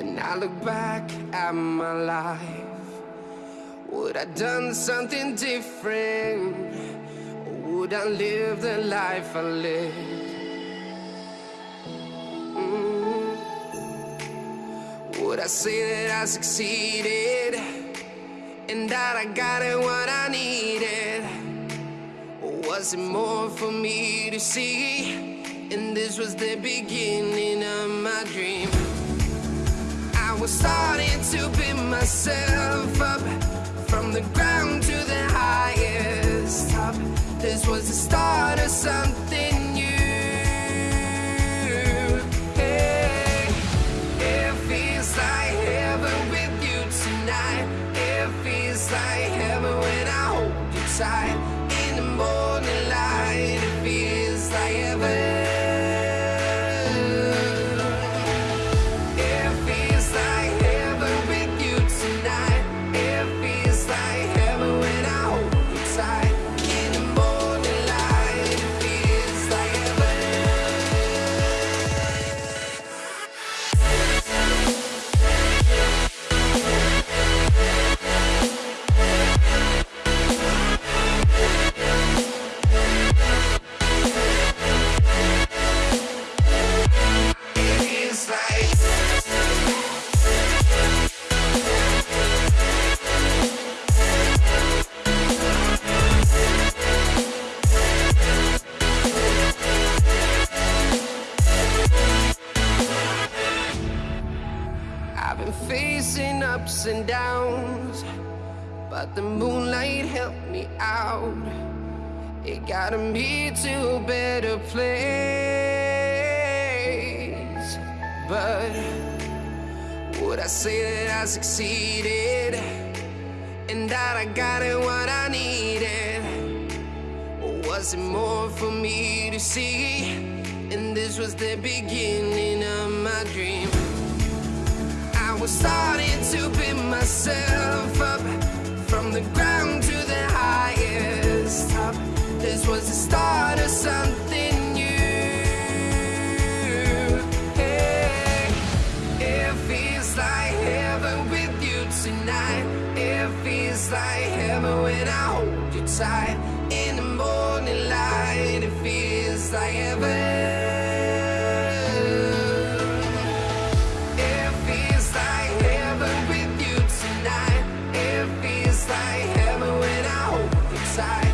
I look back at my life, would I done something different? Or would I live the life I lived? Mm. Would I say that I succeeded and that I got it what I needed? Or was it more for me to see? And this was the beginning of my dream Was starting to pick myself up. From the ground to the highest top This was the start of something new. Hey, it feels like heaven with you tonight. It feels like heaven when I hold you tight. In the morning light, it feels like heaven I've been facing ups and downs, but the moonlight helped me out. It got me to a better place. But would I say that I succeeded and that I got it what I needed? Or was it more for me to see? And this was the beginning of my dream. Was starting to pick myself up from the ground to the highest top. This was the start of something new. Hey, it feels like heaven with you tonight. It feels like heaven when I hold you tight. Hold